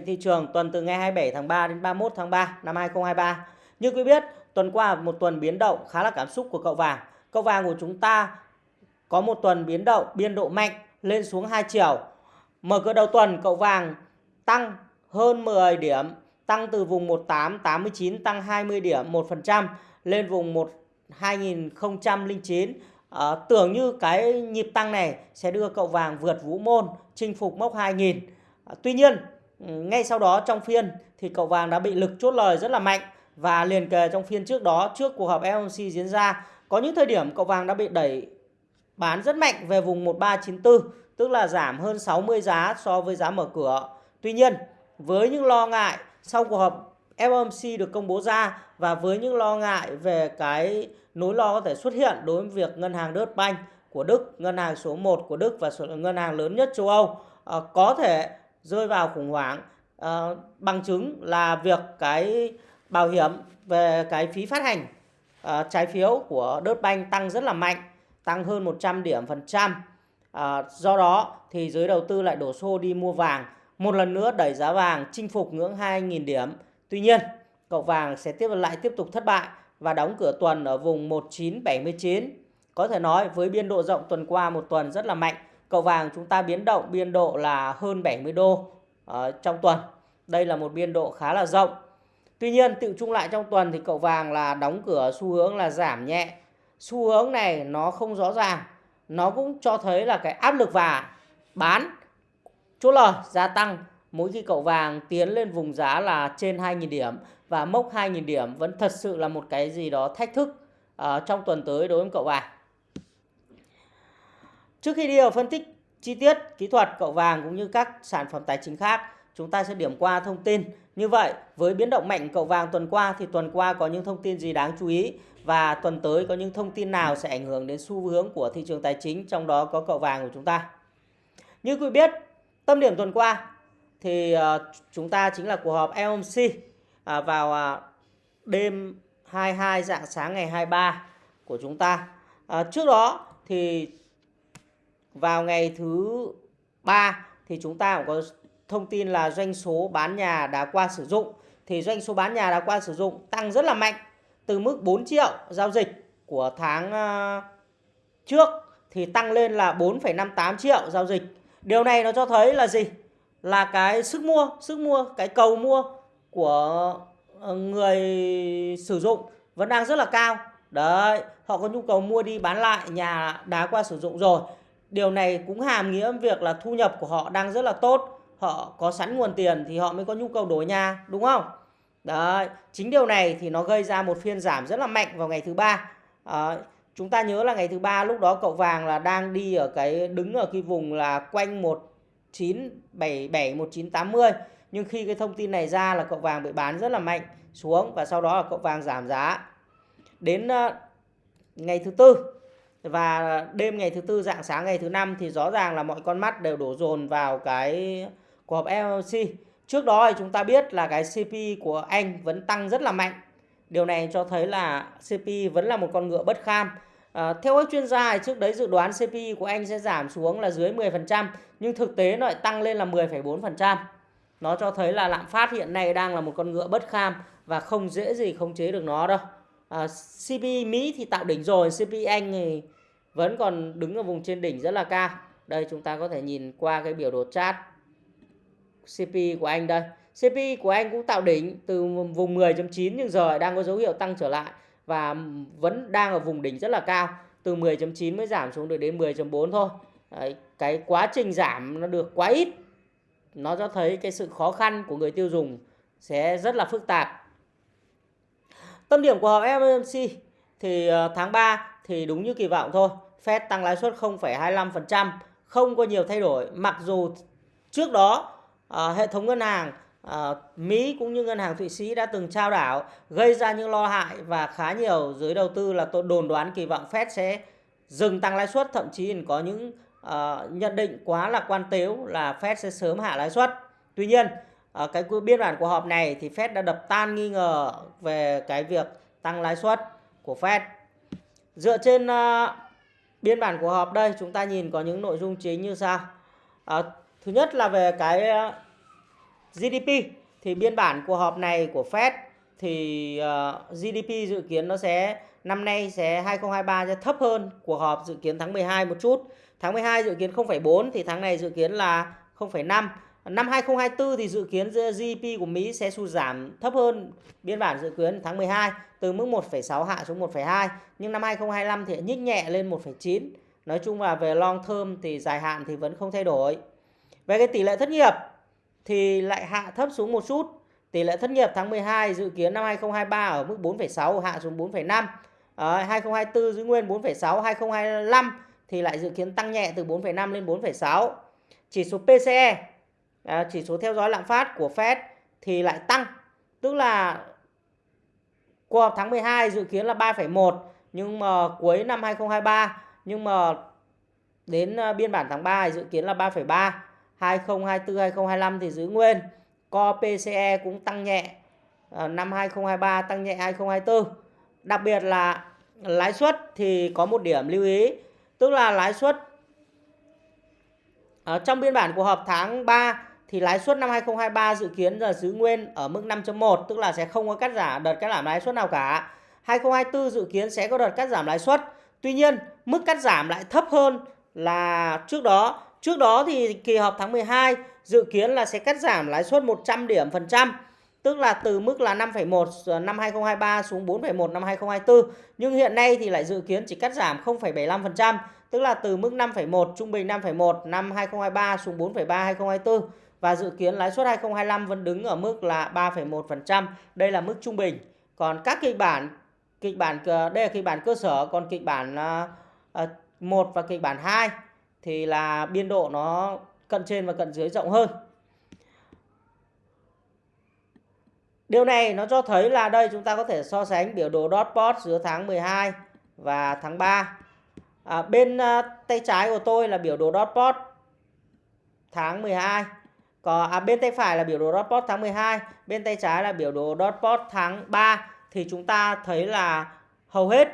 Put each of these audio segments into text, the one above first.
thị trường tuần từ ngày 27 tháng 3 đến 31 tháng 3 năm 2023. Như quý biết, tuần qua một tuần biến động khá là cảm xúc của cậu vàng. Cậu vàng của chúng ta có một tuần biến động biên độ mạnh lên xuống hai chiều. Mở cửa đầu tuần cậu vàng tăng hơn 10 điểm, tăng từ vùng 1889 tăng 20 điểm 1% lên vùng 1 2009. À, tưởng như cái nhịp tăng này sẽ đưa cậu vàng vượt vũ môn chinh phục mốc 2000. À, ờ, tuy nhiên Ừ, ngay sau đó trong phiên thì cậu vàng đã bị lực chốt lời rất là mạnh và liền kề trong phiên trước đó trước cuộc họp FOMC diễn ra có những thời điểm cậu vàng đã bị đẩy bán rất mạnh về vùng 1394 tức là giảm hơn 60 giá so với giá mở cửa. Tuy nhiên với những lo ngại sau cuộc họp FOMC được công bố ra và với những lo ngại về cái nỗi lo có thể xuất hiện đối với việc ngân hàng Deutsche Bank của Đức, ngân hàng số 1 của Đức và ngân hàng lớn nhất châu Âu ờ, có thể rơi vào khủng hoảng uh, bằng chứng là việc cái bảo hiểm về cái phí phát hành uh, trái phiếu của đốt banh tăng rất là mạnh, tăng hơn 100 điểm phần trăm. Uh, do đó thì giới đầu tư lại đổ xô đi mua vàng, một lần nữa đẩy giá vàng chinh phục ngưỡng 2.000 điểm. Tuy nhiên, cậu vàng sẽ tiếp lại tiếp tục thất bại và đóng cửa tuần ở vùng 1979. Có thể nói với biên độ rộng tuần qua một tuần rất là mạnh Cậu vàng chúng ta biến động biên độ là hơn 70 đô ở trong tuần. Đây là một biên độ khá là rộng. Tuy nhiên tự chung lại trong tuần thì cậu vàng là đóng cửa xu hướng là giảm nhẹ. Xu hướng này nó không rõ ràng. Nó cũng cho thấy là cái áp lực và bán chốt lời gia tăng mỗi khi cậu vàng tiến lên vùng giá là trên 2.000 điểm và mốc 2.000 điểm vẫn thật sự là một cái gì đó thách thức uh, trong tuần tới đối với cậu vàng. Trước khi đi vào phân tích chi tiết kỹ thuật cậu vàng cũng như các sản phẩm tài chính khác, chúng ta sẽ điểm qua thông tin. Như vậy, với biến động mạnh cậu vàng tuần qua thì tuần qua có những thông tin gì đáng chú ý và tuần tới có những thông tin nào sẽ ảnh hưởng đến xu hướng của thị trường tài chính, trong đó có cậu vàng của chúng ta. Như quý biết, tâm điểm tuần qua thì ờ, chúng ta chính là cuộc họp FOMC à, vào à, đêm 22 dạng sáng ngày 23 của chúng ta. À, trước đó thì vào ngày thứ ba thì chúng ta cũng có thông tin là doanh số bán nhà đã qua sử dụng thì doanh số bán nhà đã qua sử dụng tăng rất là mạnh từ mức 4 triệu giao dịch của tháng ờ, trước thì tăng lên là 4,58 triệu giao dịch. Điều này nó cho thấy là gì? Là cái sức mua, sức mua, cái cầu mua của ờ, người sử dụng vẫn đang rất là cao. Đấy, họ có nhu cầu mua đi bán lại nhà đã qua sử dụng rồi Điều này cũng hàm nghĩa việc là thu nhập của họ đang rất là tốt. Họ có sẵn nguồn tiền thì họ mới có nhu cầu đổi nhà, đúng không? Đấy, chính điều này thì nó gây ra một phiên giảm rất là mạnh vào ngày thứ ba. À, chúng ta nhớ là ngày thứ ba lúc đó cậu vàng là đang đi ở cái đứng ở cái vùng là quanh 1977 1980 nhưng khi cái thông tin này ra là cậu vàng bị bán rất là mạnh xuống và sau đó là cậu vàng giảm giá đến uh, ngày thứ tư và đêm ngày thứ tư dạng sáng ngày thứ năm thì rõ ràng là mọi con mắt đều đổ dồn vào cái cuộc họp FOMC. Trước đó thì chúng ta biết là cái CP của Anh vẫn tăng rất là mạnh. Điều này cho thấy là CP vẫn là một con ngựa bất kham. À, theo các chuyên gia thì trước đấy dự đoán CPI của Anh sẽ giảm xuống là dưới 10% nhưng thực tế nó lại tăng lên là 10,4%. Nó cho thấy là lạm phát hiện nay đang là một con ngựa bất kham và không dễ gì khống chế được nó đâu. À, CP Mỹ thì tạo đỉnh rồi, CP Anh thì vẫn còn đứng ở vùng trên đỉnh rất là cao. Đây chúng ta có thể nhìn qua cái biểu đồ chart CP của anh đây. CP của anh cũng tạo đỉnh từ vùng 10.9 nhưng giờ đang có dấu hiệu tăng trở lại và vẫn đang ở vùng đỉnh rất là cao từ 10.9 mới giảm xuống được đến 10.4 thôi. Đấy, cái quá trình giảm nó được quá ít. Nó cho thấy cái sự khó khăn của người tiêu dùng sẽ rất là phức tạp tâm điểm của họp FOMC thì ờ, tháng 3 thì đúng như kỳ vọng thôi Fed tăng lãi suất 0,25%, không có nhiều thay đổi. Mặc dù trước đó à, hệ thống ngân hàng à, Mỹ cũng như ngân hàng Thụy Sĩ đã từng trao đảo gây ra những lo hại và khá nhiều giới đầu tư là tôi đồn đoán kỳ vọng Fed sẽ dừng tăng lãi suất, thậm chí có những à, nhận định quá là quan tếu là Fed sẽ sớm hạ lãi suất. Tuy nhiên, à, cái biên bản của họp này thì Fed đã đập tan nghi ngờ về cái việc tăng lãi suất của Fed. Dựa trên uh, biên bản của họp đây chúng ta nhìn có những nội dung chính như sau à, thứ nhất là về cái GDP thì biên bản cuộc họp này của Fed thì uh, GDP dự kiến nó sẽ năm nay sẽ 2023 sẽ thấp hơn cuộc họp dự kiến tháng 12 một chút. Tháng 12 dự kiến 0,4 thì tháng này dự kiến là 0,5. Năm 2024 thì dự kiến GDP của Mỹ sẽ sụt giảm thấp hơn biên bản dự kiến tháng 12 từ mức 1,6 hạ xuống 1,2 nhưng năm 2025 thì nhích nhẹ lên 1,9. Nói chung là về long term thì dài hạn thì vẫn không thay đổi. Về cái tỷ lệ thất nghiệp thì lại hạ thấp xuống một chút. Tỷ lệ thất nghiệp tháng 12 dự kiến năm 2023 ở mức 4,6 hạ xuống 4,5. À, 2024 giữ nguyên 4,6, 2025 thì lại dự kiến tăng nhẹ từ 4,5 lên 4,6. Chỉ số PCE, à, chỉ số theo dõi lạm phát của Fed thì lại tăng. Tức là cuộc họp tháng 12 dự kiến là 3,1 nhưng mà cuối năm 2023 nhưng mà đến ờ, biên bản tháng 3 dự kiến là 3,3. 2024 2025 thì giữ nguyên. Co PCE cũng tăng nhẹ. Ờ, năm 2023 tăng nhẹ 2024. Đặc biệt là lãi suất thì có một điểm lưu ý, tức là lãi suất ở trong biên bản của họp tháng 3 thì lãi suất năm 2023 dự kiến là giữ nguyên ở mức 5.1 tức là sẽ không có cắt giảm đợt cắt giảm lãi suất nào cả. 2024 dự kiến sẽ có đợt cắt giảm lãi suất. Tuy nhiên, mức cắt giảm lại thấp hơn là trước đó. Trước đó thì kỳ họp tháng 12 dự kiến là sẽ cắt giảm lãi suất 100 điểm phần trăm tức là từ mức là 5,1 năm 2023 xuống 4,1 năm 2024 nhưng hiện nay thì lại dự kiến chỉ cắt giảm 0,75% tức là từ mức 5,1 trung bình 5,1 năm 2023 xuống 4,3 2024 và dự kiến lãi suất 2025 vẫn đứng ở mức là 3,1%. Đây là mức trung bình. Còn các kịch bản kịch bản ờ, đây là kịch bản cơ sở còn kịch bản ờ, ờ, uh, 1 và kịch bản 2 thì là biên độ nó cận trên và cận dưới rộng hơn. Điều này nó cho thấy là đây chúng ta có thể so sánh biểu đồ dot plot giữa tháng 12 và tháng 3. À, bên uh, tay trái của tôi là biểu đồ dot plot tháng 12 có à, bên tay phải là biểu đồ dot plot tháng 12, bên tay trái là biểu đồ dot plot tháng 3 thì chúng ta thấy là hầu hết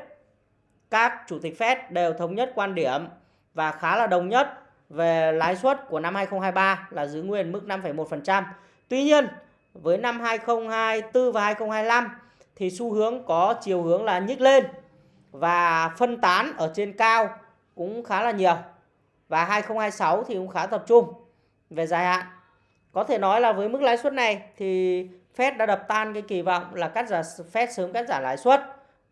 các chủ tịch Fed đều thống nhất quan điểm và khá là đồng nhất về lãi suất của năm 2023 là giữ nguyên mức 5,1%. Tuy nhiên, với năm 2024 và 2025 thì xu hướng có chiều hướng là nhích lên và phân tán ở trên cao cũng khá là nhiều. Và 2026 thì cũng khá tập trung về dài hạn. Có thể nói là với mức lãi suất này thì Fed đã đập tan cái kỳ vọng là cắt giảm Fed sớm cắt giảm lãi suất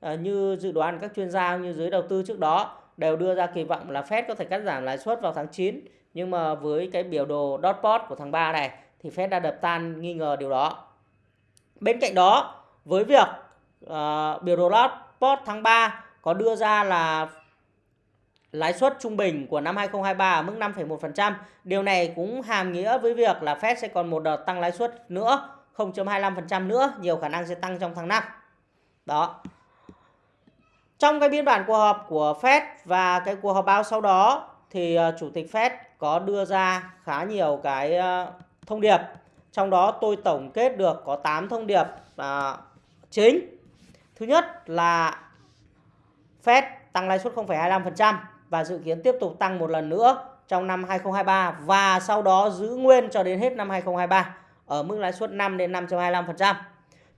à, như dự đoán các chuyên gia như giới đầu tư trước đó đều đưa ra kỳ vọng là Fed có thể cắt giảm lãi suất vào tháng 9 nhưng mà với cái biểu đồ dot plot của tháng 3 này thì Fed đã đập tan nghi ngờ điều đó. Bên cạnh đó, với việc uh, biểu đồ dot plot tháng 3 có đưa ra là lãi suất trung bình của năm 2023 ở mức 5,1%, điều này cũng hàm nghĩa với việc là Fed sẽ còn một đợt tăng lãi suất nữa, 0.25% nữa, nhiều khả năng sẽ tăng trong tháng 5. Đó. Trong cái biên bản cuộc họp của Fed và cái cuộc họp báo sau đó thì ờ, chủ tịch Fed có đưa ra khá nhiều cái ờ, thông điệp. Trong đó tôi tổng kết được có 8 thông điệp à, chính. Thứ nhất là Fed tăng lãi suất 0,25% và dự kiến tiếp tục tăng một lần nữa trong năm 2023 và sau đó giữ nguyên cho đến hết năm 2023 ở mức lãi suất 5 đến 5.25%.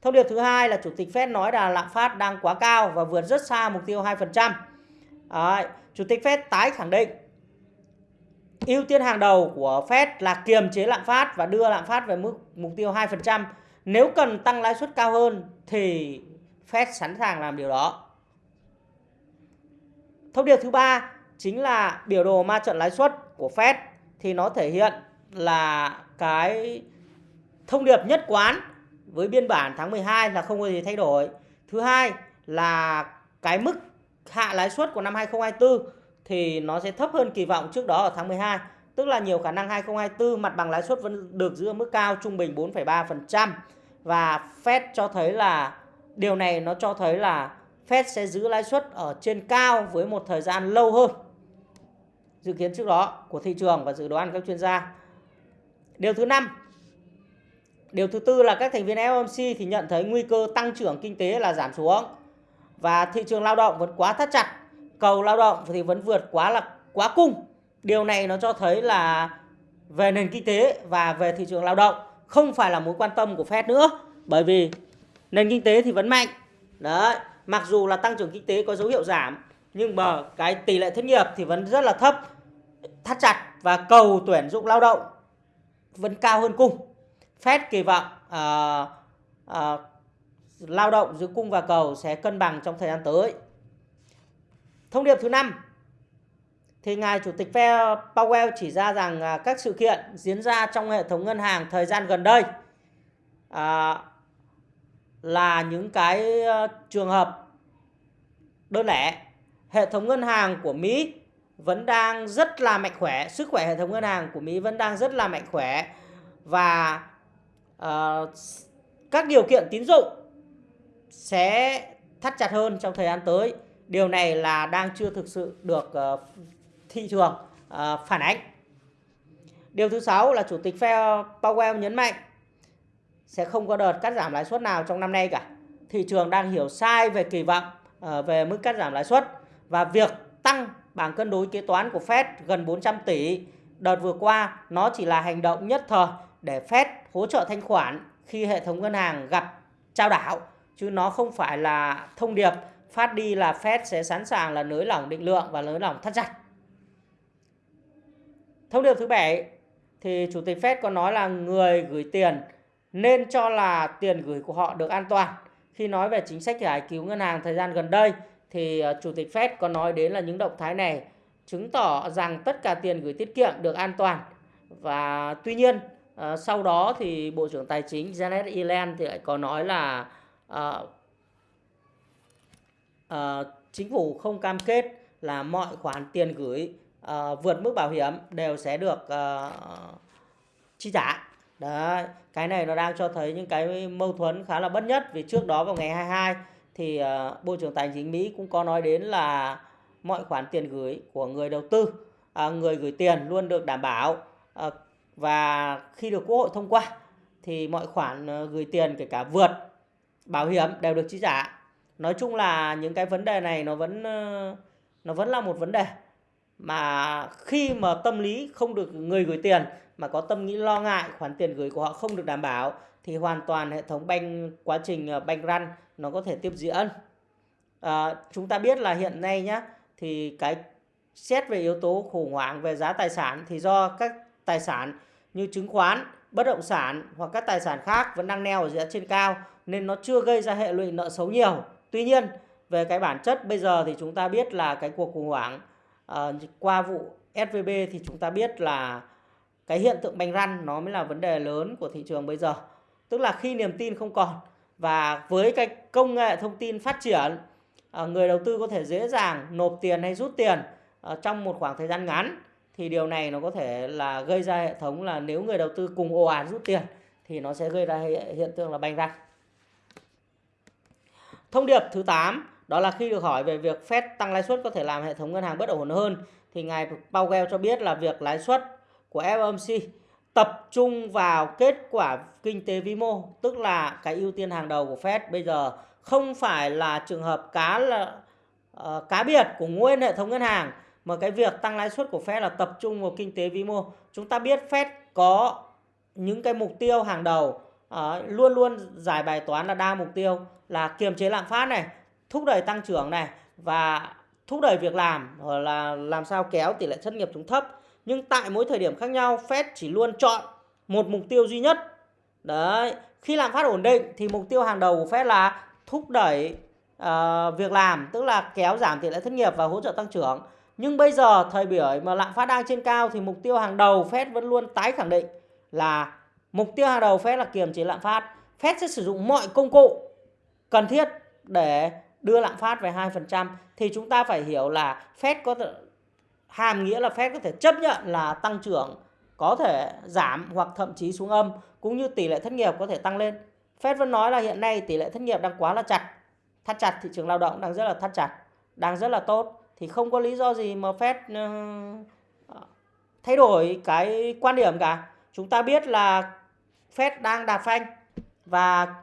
Thông điệp thứ hai là Chủ tịch Fed nói là lạm phát đang quá cao và vượt rất xa mục tiêu 2%. Đấy, Chủ tịch Fed tái khẳng định ưu tiên hàng đầu của Fed là kiềm chế lạm phát và đưa lạm phát về mức mục tiêu 2%. Nếu cần tăng lãi suất cao hơn thì Fed sẵn sàng làm điều đó. Thông điệp thứ ba chính là biểu đồ ma trận lãi suất của Fed thì nó thể hiện là cái thông điệp nhất quán với biên bản tháng 12 là không có gì thay đổi. Thứ hai là cái mức hạ lãi suất của năm 2024 thì nó sẽ thấp hơn kỳ vọng trước đó ở tháng 12. Tức là nhiều khả năng 2024 mặt bằng lãi suất vẫn được giữ ở mức cao trung bình 4,3% và Fed cho thấy là điều này nó cho thấy là Fed sẽ giữ lãi suất ở trên cao với một thời gian lâu hơn dự kiến trước đó của thị trường và dự đoán các chuyên gia. Điều thứ năm, điều thứ tư là các thành viên FOMC thì nhận thấy nguy cơ tăng trưởng kinh tế là giảm xuống và thị trường lao động vẫn quá thắt chặt cầu lao động thì vẫn vượt quá là quá cung. Điều này nó cho thấy là về nền kinh tế và về thị trường lao động không phải là mối quan tâm của Fed nữa bởi vì nền kinh tế thì vẫn mạnh đấy mặc dù là tăng trưởng kinh tế có dấu hiệu giảm nhưng mà cái tỷ lệ thất nghiệp thì vẫn rất là thấp thắt chặt và cầu tuyển dụng lao động vẫn cao hơn cung. Fed kỳ vọng uh, uh, lao động giữa cung và cầu sẽ cân bằng trong thời gian tới. Thông điệp thứ năm thì ngài chủ tịch Fed Powell chỉ ra rằng uh, các sự kiện diễn ra trong hệ thống ngân hàng thời gian gần đây uh, là những cái uh, trường hợp đơn lẻ hệ thống ngân hàng của Mỹ vẫn đang rất là mạnh khỏe. Sức khỏe hệ thống ngân hàng của Mỹ vẫn đang rất là mạnh khỏe. Và uh, các điều kiện tín dụng sẽ thắt chặt hơn trong thời gian tới. Điều này là đang chưa thực sự được uh, thị trường uh, phản ánh. Điều thứ sáu là chủ tịch Fed Powell nhấn mạnh sẽ không có đợt cắt giảm lãi suất nào trong năm nay cả. Thị trường đang hiểu sai về kỳ vọng uh, về mức cắt giảm lãi suất và việc tăng bảng cân đối kế toán của Fed gần 400 tỷ, đợt vừa qua nó chỉ là hành động nhất thời để Fed hỗ trợ thanh khoản khi hệ thống ngân hàng gặp trao đảo, chứ nó không phải là thông điệp phát đi là Fed sẽ sẵn sàng là nới lỏng định lượng và nới lỏng thắt chặt. Thông điệp thứ bảy thì chủ tịch Fed có nói là người gửi tiền nên cho là tiền gửi của họ được an toàn. Khi nói về chính sách giải cứu ngân hàng thời gian gần đây thì ờ, chủ tịch Fed có nói đến là những động thái này chứng tỏ rằng tất cả tiền gửi tiết kiệm được an toàn. Và tuy nhiên ờ, sau đó thì Bộ trưởng Tài chính Janet Yellen thì lại có nói là uh, uh, chính phủ không cam kết là mọi khoản tiền gửi uh, vượt mức bảo hiểm đều sẽ được uh, chi trả. Đấy, cái này nó đang cho thấy những cái mâu thuẫn khá là bất nhất vì trước đó vào ngày 22 thì ờ, Bộ trưởng Tài chính Mỹ cũng có nói đến là mọi khoản tiền gửi của người đầu tư, ờ, người gửi tiền luôn được đảm bảo ờ, và khi được Quốc hội thông qua thì mọi khoản gửi tiền kể cả vượt bảo hiểm đều được chi trả. Nói chung là những cái vấn đề này nó vẫn nó vẫn là một vấn đề mà khi mà tâm lý không được người gửi tiền mà có tâm nghĩ lo ngại khoản tiền gửi của họ không được đảm bảo thì hoàn toàn hệ thống banh quá trình banh run nó có thể tiếp diễn. À, chúng ta biết là hiện nay nhá thì cái xét về yếu tố khủng hoảng về giá tài sản thì do các tài sản như chứng khoán bất động sản hoặc các tài sản khác vẫn đang neo ở giá trên cao nên nó chưa gây ra hệ lụy nợ xấu nhiều. Tuy nhiên về cái bản chất bây giờ thì chúng ta biết là cái cuộc khủng hoảng uh, qua vụ SVB thì chúng ta biết là cái hiện tượng bánh răn nó mới là vấn đề lớn của thị trường bây giờ. Tức là khi niềm tin không còn và với cái công nghệ thông tin phát triển à, người đầu tư có thể dễ dàng nộp tiền hay rút tiền à, trong một khoảng thời gian ngắn, thì điều này nó có thể là gây ra hệ thống là nếu người đầu tư cùng ồ ạt rút tiền, thì nó sẽ gây ra hiện tượng là banh răng. Thông điệp thứ 8 đó là khi được hỏi về việc Fed tăng lãi suất có thể làm hệ thống ngân hàng bất ổn hơn, thì ngài Powell cho biết là việc lãi suất của FOMC tập trung vào kết quả kinh tế vĩ mô tức là cái ưu tiên hàng đầu của Fed bây giờ không phải là trường hợp cá là uh, cá biệt của nguyên hệ thống ngân hàng mà cái việc tăng lãi suất của Fed là tập trung vào kinh tế vĩ mô. Chúng ta biết Fed có những cái mục tiêu hàng đầu uh, luôn luôn giải bài toán là đa mục tiêu là kiềm chế lạm phát này thúc đẩy tăng trưởng này và thúc đẩy việc làm hoặc là làm sao kéo tỷ lệ thất nghiệp xuống thấp nhưng tại mỗi thời điểm khác nhau Fed chỉ luôn chọn một mục tiêu duy nhất. Đấy khi lạm phát ổn định thì mục tiêu hàng đầu của Fed là thúc đẩy uh, việc làm tức là kéo giảm tỷ lệ thất nghiệp và hỗ trợ tăng trưởng. Nhưng bây giờ thời điểm mà lạm phát đang trên cao thì mục tiêu hàng đầu Fed vẫn luôn tái khẳng định là mục tiêu hàng đầu Fed là kiềm chế lạm phát. Fed sẽ sử dụng mọi công cụ cần thiết để đưa lạm phát về 2% thì chúng ta phải hiểu là Fed có hàm nghĩa là Fed có thể chấp nhận là tăng trưởng có thể giảm hoặc thậm chí xuống âm cũng như tỷ lệ thất nghiệp có thể tăng lên. Fed vẫn nói là hiện nay tỷ lệ thất nghiệp đang quá là chặt. Thắt chặt thị trường lao động đang rất là thắt chặt, đang rất là tốt thì không có lý do gì mà Fed uh, thay đổi cái quan điểm cả. Chúng ta biết là Fed đang đạp phanh và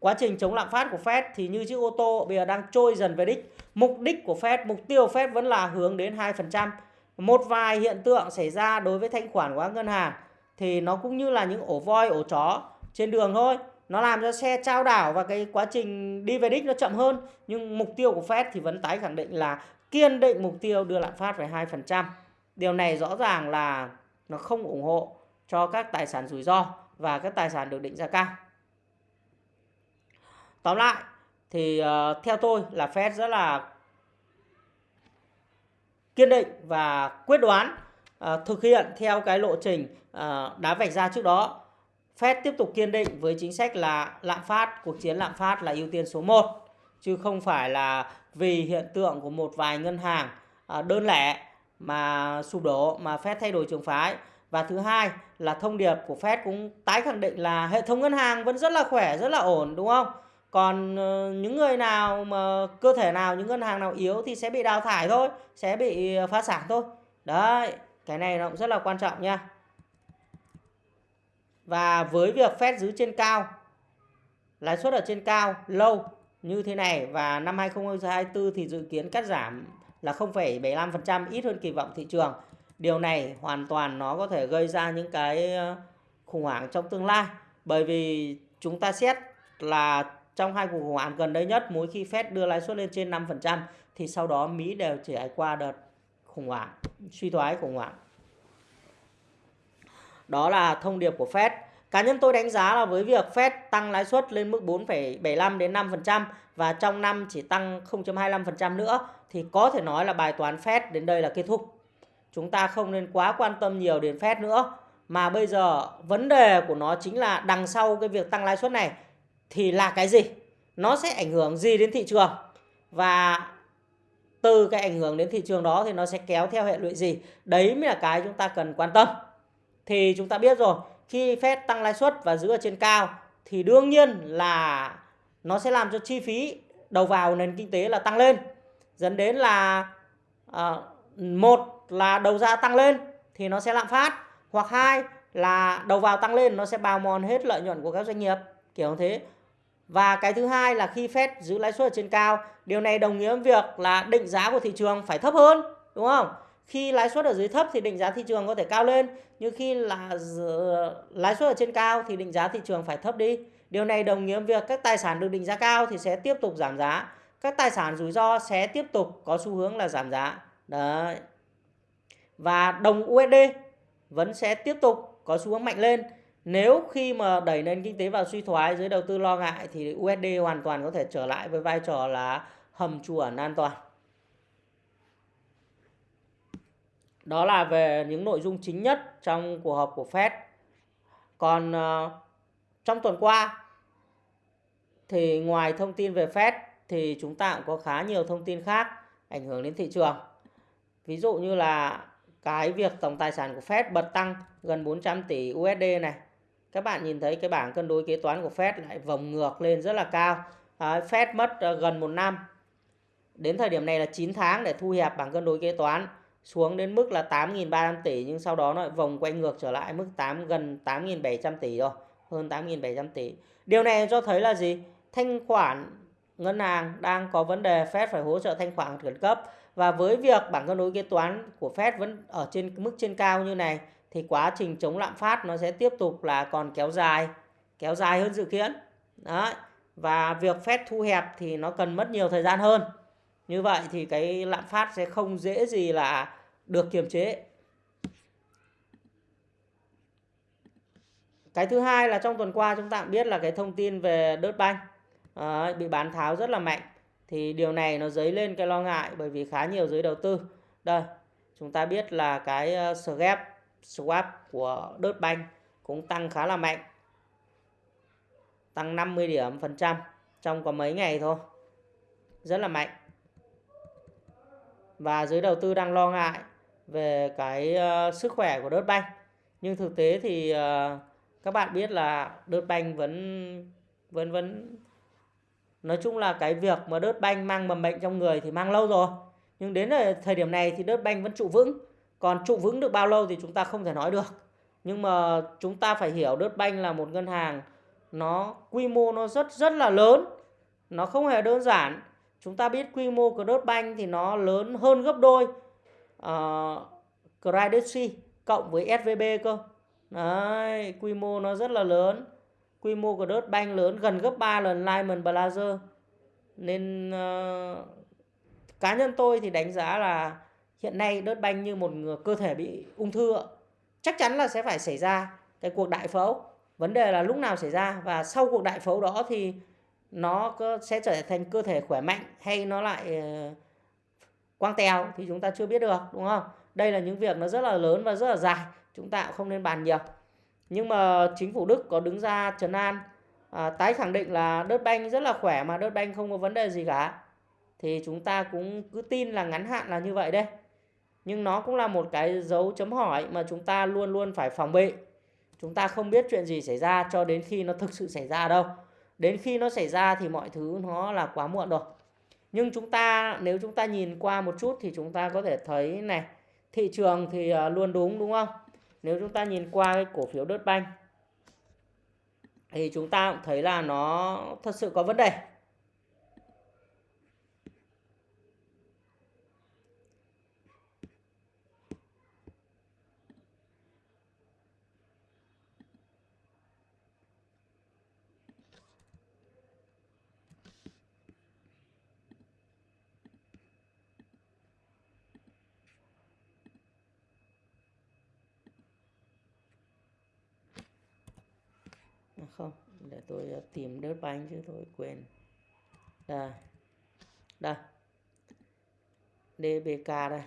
quá trình chống lạm phát của Fed thì như chiếc ô tô bây giờ đang trôi dần về đích. Mục đích của Fed, mục tiêu Fed vẫn là hướng đến 2%. Một vài hiện tượng xảy ra đối với thanh khoản của các ngân hàng thì nó cũng như là những ổ voi ổ chó trên đường thôi nó làm cho xe trao đảo và cái quá trình đi về đích nó chậm hơn nhưng mục tiêu của Fed thì vẫn tái khẳng định là kiên định mục tiêu đưa lạm phát về 2%. Điều này rõ ràng là nó không ủng hộ cho các tài sản rủi ro và các tài sản được định giá cao. Tóm lại thì uh, theo tôi là Fed rất là kiên định và quyết đoán uh, thực hiện theo cái lộ trình ờ, uh, đã vạch ra trước đó. Fed tiếp tục kiên định với chính sách là lạm phát, cuộc chiến lạm phát là ưu tiên số 1 chứ không phải là vì hiện tượng của một vài ngân hàng uh, đơn lẻ mà sụp đổ mà Fed thay đổi trường phái. Và thứ hai là thông điệp của Fed cũng tái khẳng định là hệ thống ngân hàng vẫn rất là khỏe, rất là ổn đúng không? Còn ờ, những người nào mà cơ thể nào những ngân hàng nào yếu thì sẽ bị đào thải thôi sẽ bị ờ, phá sản thôi. Đấy cái này nó cũng rất là quan trọng nha. Và với việc Fed giữ trên cao lãi suất ở trên cao lâu như thế này và năm 2024 thì dự kiến cắt giảm là 0,75% ít hơn kỳ vọng thị trường. Điều này hoàn toàn nó có thể gây ra những cái ờ, khủng hoảng trong tương lai. Bởi vì chúng ta xét là trong hai cuộc khủng hoảng gần đây nhất, mỗi khi Fed đưa lãi suất lên trên 5% thì sau đó Mỹ đều trải qua đợt khủng hoảng, suy thoái khủng hoảng. Đó là thông điệp của Fed. Cá nhân tôi đánh giá là với việc Fed tăng lãi suất lên mức 4,75 đến 5% và trong năm chỉ tăng 0.25% nữa thì có thể nói là bài toán Fed đến đây là kết thúc. Chúng ta không nên quá quan tâm nhiều đến Fed nữa mà bây giờ vấn đề của nó chính là đằng sau cái việc tăng lãi suất này thì là cái gì? Nó sẽ ảnh hưởng gì đến thị trường? Và từ cái ảnh hưởng đến thị trường đó thì nó sẽ kéo theo hệ lụy gì? Đấy mới là cái chúng ta cần quan tâm. Thì chúng ta biết rồi, khi Fed tăng lãi suất và giữ ở trên cao thì đương nhiên là nó sẽ làm cho chi phí đầu vào nền kinh tế là tăng lên dẫn đến là à, một là đầu ra tăng lên thì nó sẽ lạm phát hoặc hai là đầu vào tăng lên nó sẽ bào mòn hết lợi nhuận của các doanh nghiệp kiểu thế và cái thứ hai là khi Fed giữ lãi suất ở trên cao, điều này đồng nghĩa với việc là định giá của thị trường phải thấp hơn, đúng không? Khi lãi suất ở dưới thấp thì định giá thị trường có thể cao lên, nhưng khi là lãi suất ở trên cao thì định giá thị trường phải thấp đi. Điều này đồng nghĩa với việc các tài sản được định giá cao thì sẽ tiếp tục giảm giá, các tài sản rủi ro sẽ tiếp tục có xu hướng là giảm giá. Đấy. Và đồng USD vẫn sẽ tiếp tục có xu hướng mạnh lên nếu khi mà đẩy nền kinh tế vào suy thoái giới đầu tư lo ngại thì USD hoàn toàn có thể trở lại với vai trò là hầm trú ẩn an toàn. Đó là về những nội dung chính nhất trong cuộc họp của Fed. Còn uh, trong tuần qua thì ngoài thông tin về Fed thì chúng ta cũng có khá nhiều thông tin khác ảnh hưởng đến thị trường. Ví dụ như là cái việc tổng tài sản của Fed bật tăng gần 400 tỷ USD này các bạn nhìn thấy cái bảng cân đối kế toán của Fed lại vòng ngược lên rất là cao. À, Fed mất ờ, gần một năm. Đến thời điểm này là 9 tháng để thu hẹp bảng cân đối kế toán xuống đến mức là 8.300 tỷ nhưng sau đó nó vòng quay ngược trở lại mức 8 gần 8.700 tỷ rồi hơn 8.700 tỷ. Điều này cho thấy là gì? Thanh khoản ngân hàng đang có vấn đề Fed phải hỗ trợ thanh khoản khẩn cấp. Và với việc bảng cân đối kế toán của Fed vẫn ở trên mức trên cao như này thì quá trình chống lạm phát nó sẽ tiếp tục là còn kéo dài kéo dài hơn dự kiến. Đấy và việc Fed thu hẹp thì nó cần mất nhiều thời gian hơn. Như vậy thì cái lạm phát sẽ không dễ gì là được kiềm chế. Cái thứ hai là trong tuần qua chúng ta cũng biết là cái thông tin về đớt banh à, bị bán tháo rất là mạnh. Thì điều này nó dấy lên cái lo ngại bởi vì khá nhiều giới đầu tư. Đây chúng ta biết là cái sờ SGAP swap của đớt banh cũng tăng khá là mạnh tăng 50 điểm phần trăm trong có mấy ngày thôi rất là mạnh. Và giới đầu tư đang lo ngại về cái uh, sức khỏe của đớt banh nhưng thực tế thì uh, các bạn biết là đớt banh vẫn vẫn vẫn nói chung là cái việc mà đớt banh mang mầm bệnh trong người thì mang lâu rồi. Nhưng đến thời điểm này thì đớt banh vẫn trụ vững còn trụ vững được bao lâu thì chúng ta không thể nói được. Nhưng mà chúng ta phải hiểu Đất Banh là một ngân hàng nó quy mô nó rất rất là lớn. Nó không hề đơn giản. Chúng ta biết quy mô của Đất Banh thì nó lớn hơn gấp đôi uh, Credit Suisse cộng với SVB cơ. Đấy quy mô nó rất là lớn. Quy mô của đất banh lớn gần gấp 3 lần Lehman Brothers nên uh, cá nhân tôi thì đánh giá là hiện nay đất banh như một cơ thể bị ung thư chắc chắn là sẽ phải xảy ra cái cuộc đại phẫu. Vấn đề là lúc nào xảy ra và sau cuộc đại phẫu đó thì nó sẽ trở thành cơ thể khỏe mạnh hay nó lại ờ, quang tèo thì chúng ta chưa biết được đúng không? Đây là những việc nó rất là lớn và rất là dài chúng ta cũng không nên bàn nhiều. Nhưng mà chính phủ Đức có đứng ra trấn an à, tái khẳng định là đất banh rất là khỏe mà đất banh không có vấn đề gì cả. Thì chúng ta cũng cứ tin là ngắn hạn là như vậy đây nhưng nó cũng là một cái dấu chấm hỏi mà chúng ta luôn luôn phải phòng bị. Chúng ta không biết chuyện gì xảy ra cho đến khi nó thực sự xảy ra đâu. Đến khi nó xảy ra thì mọi thứ nó là quá muộn rồi. Nhưng chúng ta, nếu chúng ta nhìn qua một chút thì chúng ta có thể thấy này, thị trường thì à, luôn đúng đúng không? Nếu chúng ta nhìn qua cái cổ phiếu đất banh thì chúng ta cũng thấy là nó thật sự có vấn đề không để tôi ờ, tìm đớt bánh chứ tôi quên. Đây đây. DBK đây.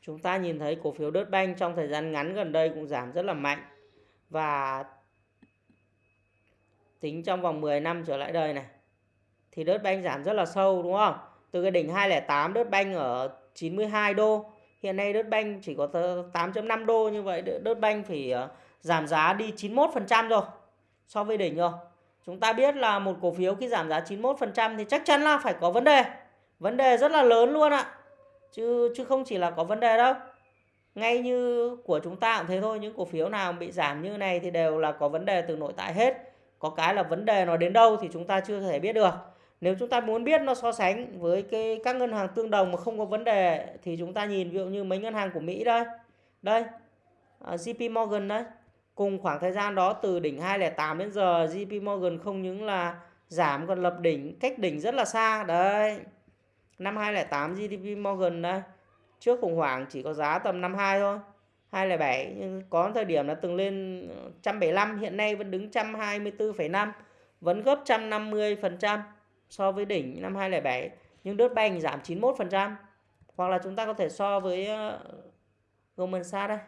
Chúng ta nhìn thấy cổ phiếu đớt banh trong thời gian ngắn gần đây cũng giảm rất là mạnh và tính trong vòng 10 năm trở lại đây này, thì đớt banh giảm rất là sâu, đúng không? Từ cái đỉnh 208 đớt banh ở 92 đô. Hiện nay đớt banh chỉ có 8.5 đô như vậy đớt banh phải ờ, giảm giá đi 91% rồi so với đỉnh rồi. Chúng ta biết là một cổ phiếu khi giảm giá 91% thì chắc chắn là phải có vấn đề. Vấn đề rất là lớn luôn ạ. Chứ chứ không chỉ là có vấn đề đâu. Ngay như của chúng ta cũng thế thôi, những cổ phiếu nào bị giảm như này thì đều là có vấn đề từ nội tại hết. Có cái là vấn đề nó đến đâu thì chúng ta chưa thể biết được. Nếu chúng ta muốn biết nó so sánh với cái các ngân hàng tương đồng mà không có vấn đề thì chúng ta nhìn ví dụ như mấy ngân hàng của Mỹ đây. Đây. À, JP Morgan đấy Cùng khoảng thời gian đó từ đỉnh 208 đến giờ JP Morgan không những là giảm còn lập đỉnh cách đỉnh rất là xa. Đấy. Năm 2008 GDP Morgan đây. Trước khủng hoảng chỉ có giá tầm 52 thôi. 207 nhưng có thời điểm là từng lên ờ, 175 hiện nay vẫn đứng 124,5 vẫn gấp 150% so với đỉnh năm 2007 nhưng đốt bành giảm 91% hoặc là chúng ta có thể so với ờ, Goldman Sachs đây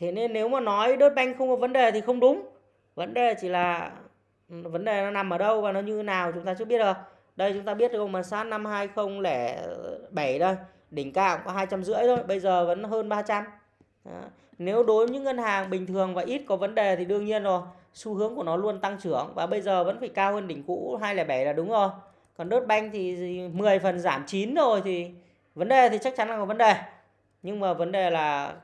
thế nên nếu mà nói đốt banh không có vấn đề thì không đúng. Vấn đề chỉ là, vấn đề nó nằm ở đâu và nó như nào chúng ta chưa biết được. Đây chúng ta biết rồi mà sát năm 2007 đây, đỉnh cao có hai trăm rưỡi thôi, bây giờ vẫn hơn 300 Đó. nếu đối với những ngân hàng bình thường và ít có vấn đề thì đương nhiên rồi, xu hướng của nó luôn tăng trưởng và bây giờ vẫn phải cao hơn đỉnh cũ 207 là đúng rồi. Còn đốt banh thì 10 phần giảm 9 rồi thì vấn đề thì chắc chắn là có vấn đề. Nhưng mà vấn đề là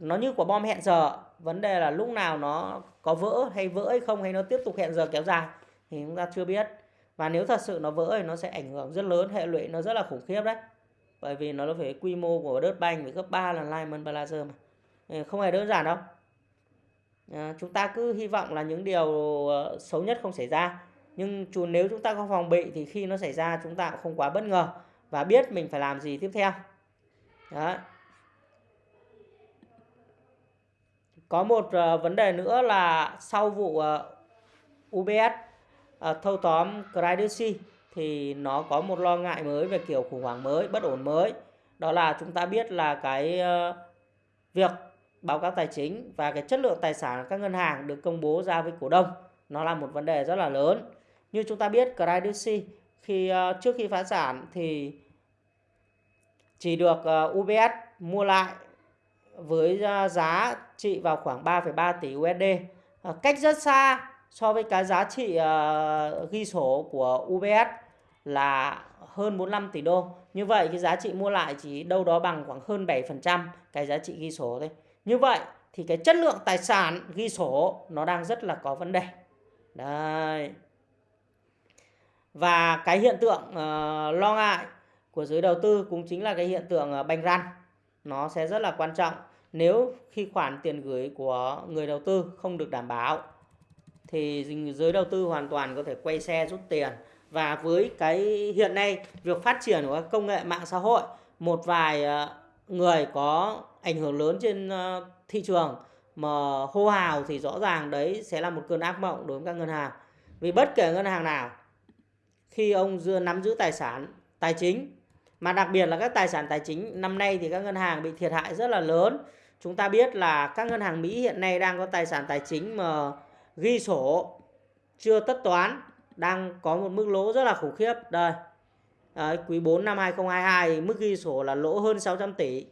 nó như quả bom hẹn giờ. Vấn đề là lúc nào nó có vỡ hay vỡ hay không hay nó tiếp tục hẹn giờ kéo dài thì chúng ta chưa biết. Và nếu thật sự nó vỡ thì nó sẽ ảnh hưởng rất lớn hệ lụy nó rất là khủng khiếp đấy. Bởi vì nó phải quy mô của đất banh phải gấp 3 lần Lyman Brothers mà. Không hề đơn giản đâu. À, chúng ta cứ hy vọng là những điều ờ, xấu nhất không xảy ra. Nhưng nếu chúng ta có phòng bị thì khi nó xảy ra chúng ta cũng không quá bất ngờ và biết mình phải làm gì tiếp theo. Đấy. Có một uh, vấn đề nữa là sau vụ ờ, uh, UBS uh, ờ, thâu tóm Credit thì nó có một lo ngại mới về kiểu khủng hoảng mới, bất ổn mới. Đó là chúng ta biết là cái uh, việc báo cáo tài chính và cái chất lượng tài sản các ngân hàng được công bố ra với cổ đông nó là một vấn đề rất là lớn. Như chúng ta biết Credit khi uh, trước khi phá sản thì chỉ được uh, UBS mua lại với giá trị vào khoảng 3,3 tỷ USD ờ, cách rất xa so với cái giá trị ờ, ghi sổ của UBS là hơn 45 tỷ đô. Như vậy cái giá trị mua lại chỉ đâu đó bằng khoảng hơn 7% cái giá trị ghi sổ thôi. Như vậy thì cái chất lượng tài sản ghi sổ nó đang rất là có vấn đề. Đây và cái hiện tượng uh, lo ngại của giới đầu tư cũng chính là cái hiện tượng uh, banh răn. Nó sẽ rất là quan trọng nếu khi khoản tiền gửi của người đầu tư không được đảm bảo, thì giới đầu tư hoàn toàn có thể quay xe rút tiền. Và với cái hiện nay, việc phát triển của công nghệ mạng xã hội, một vài ờ, người có ảnh hưởng lớn trên ờ, thị trường mà hô hào thì rõ ràng đấy sẽ là một cơn ác mộng đối với các ngân hàng. Vì bất kể ngân hàng nào, khi ông dưa nắm giữ tài sản, tài chính, mà đặc biệt là các tài sản tài chính, năm nay thì các ngân hàng bị thiệt hại rất là lớn chúng ta biết là các ngân hàng Mỹ hiện nay đang có tài sản tài chính mà ghi sổ chưa tất toán đang có một mức lỗ rất là khủng khiếp. Đây. Đấy, quý 4 năm 2022 mức ghi sổ là lỗ hơn 600 tỷ.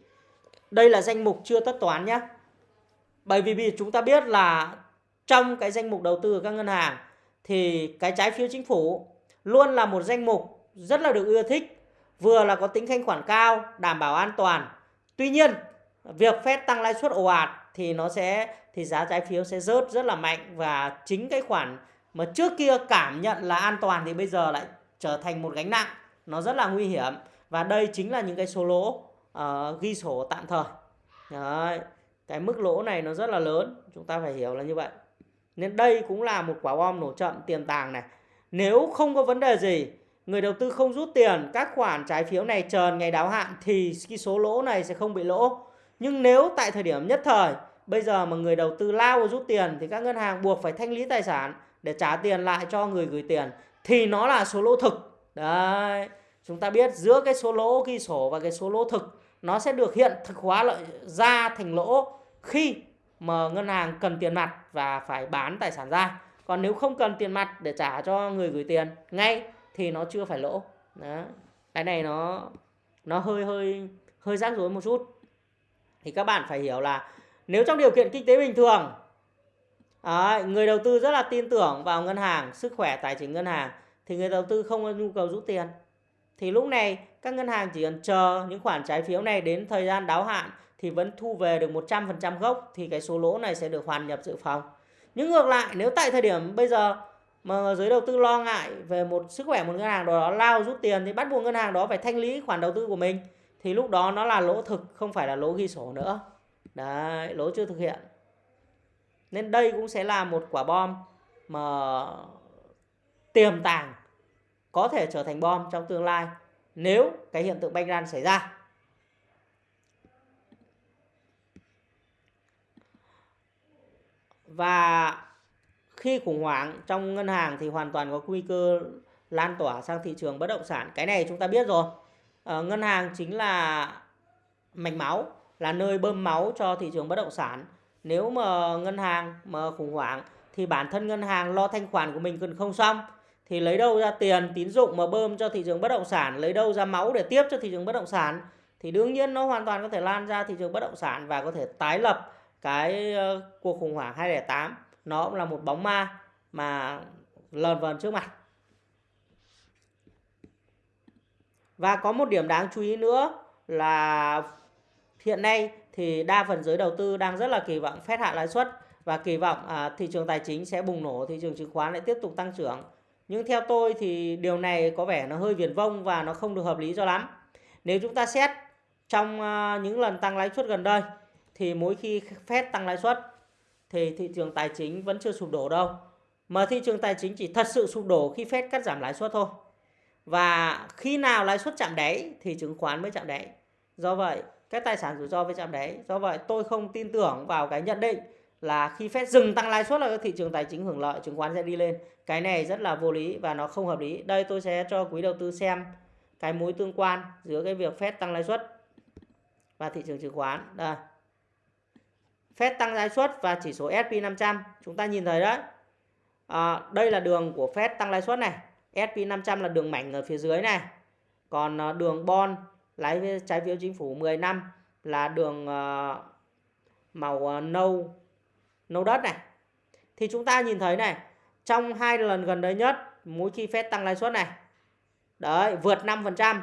Đây là danh mục chưa tất toán nhé bởi vì, vì chúng ta biết là trong cái danh mục đầu tư của các ngân hàng thì cái trái phiếu chính phủ luôn là một danh mục rất là được ưa thích vừa là có tính thanh khoản cao đảm bảo an toàn. Tuy nhiên việc Fed tăng lãi suất ồ ạt thì nó sẽ thì giá trái phiếu sẽ rớt rất là mạnh và chính cái khoản mà trước kia cảm nhận là an toàn thì bây giờ lại trở thành một gánh nặng. Nó rất là nguy hiểm và đây chính là những cái số lỗ uh, ghi sổ tạm thời. Đấy. cái mức lỗ này nó rất là lớn chúng ta phải hiểu là như vậy. Nên đây cũng là một quả bom nổ chậm tiềm tàng này. Nếu không có vấn đề gì người đầu tư không rút tiền các khoản trái phiếu này chờ ngày đáo hạn thì cái số lỗ này sẽ không bị lỗ nhưng nếu tại thời điểm nhất thời, bây giờ mà người đầu tư lao vào rút tiền thì các ngân hàng buộc phải thanh lý tài sản để trả tiền lại cho người gửi tiền, thì nó là số lỗ thực. Đấy, chúng ta biết giữa cái số lỗ ghi sổ và cái số lỗ thực, nó sẽ được hiện thực hóa lợi, ra thành lỗ khi mà ngân hàng cần tiền mặt và phải bán tài sản ra. Còn nếu không cần tiền mặt để trả cho người gửi tiền ngay thì nó chưa phải lỗ. Đó cái này nó nó hơi hơi hơi rắc rối một chút thì các bạn phải hiểu là nếu trong điều kiện kinh tế bình thường à, người đầu tư rất là tin tưởng vào ngân hàng sức khỏe tài chính ngân hàng thì người đầu tư không có nhu cầu rút tiền thì lúc này các ngân hàng chỉ cần chờ những khoản trái phiếu này đến thời gian đáo hạn thì vẫn thu về được 100% gốc thì cái số lỗ này sẽ được hoàn nhập dự phòng. Nhưng ngược lại nếu tại thời điểm bây giờ mà giới đầu tư lo ngại về một sức khỏe một ngân hàng đó lao rút tiền thì bắt buộc ngân hàng đó phải thanh lý khoản đầu tư của mình thì lúc đó nó là lỗ thực không phải là lỗ ghi sổ nữa. Đấy, lỗ chưa thực hiện. Nên đây cũng sẽ là một quả bom mà tiềm tàng có thể trở thành bom trong tương lai nếu cái hiện tượng banh ran xảy ra. Và khi khủng hoảng trong ngân hàng thì hoàn toàn có nguy cơ lan tỏa sang thị trường bất động sản. Cái này chúng ta biết rồi. Ờ, ngân hàng chính là mạch máu, là nơi bơm máu cho thị trường bất động sản. Nếu mà ngân hàng mà khủng hoảng thì bản thân ngân hàng lo thanh khoản của mình cần không xong thì lấy đâu ra tiền tín dụng mà bơm cho thị trường bất động sản, lấy đâu ra máu để tiếp cho thị trường bất động sản. Thì đương nhiên nó hoàn toàn có thể lan ra thị trường bất động sản và có thể tái lập cái ờ, cuộc khủng hoảng 2008 nó cũng là một bóng ma mà lờn vờn trước mặt. Và có một điểm đáng chú ý nữa là hiện nay thì đa phần giới đầu tư đang rất là kỳ vọng phép hạ lãi suất và kỳ vọng à, thị trường tài chính sẽ bùng nổ thị trường chứng khoán lại tiếp tục tăng trưởng nhưng theo tôi thì điều này có vẻ nó hơi viển vông và nó không được hợp lý cho lắm nếu chúng ta xét trong à, những lần tăng lãi suất gần đây thì mỗi khi Fed tăng lãi suất thì thị trường tài chính vẫn chưa sụp đổ đâu. Mà thị trường tài chính chỉ thật sự sụp đổ khi Fed cắt giảm lãi suất thôi. Và khi nào lãi suất chạm đáy thì chứng khoán mới chạm đáy. Do vậy, các tài sản rủi ro mới chạm đáy. Do vậy, tôi không tin tưởng vào cái nhận định là khi Fed dừng tăng lãi suất là các thị trường tài chính hưởng lợi, chứng khoán sẽ đi lên. Cái này rất là vô lý và nó không hợp lý. Đây tôi sẽ cho quý đầu tư xem cái mối tương quan giữa cái việc Fed tăng lãi suất và thị trường chứng khoán. Đây. Fed tăng lãi suất và chỉ số S&P 500 chúng ta nhìn thấy đấy à, đây là đường của Fed tăng lãi suất này S&P 500 là đường mảnh ở phía dưới này còn ờ, đường bond lái trái phiếu chính phủ 10 năm là đường ờ, màu ờ, nâu nâu đất này thì chúng ta nhìn thấy này, trong hai lần gần đây nhất, mỗi khi Fed tăng lãi suất này, đấy, vượt 5%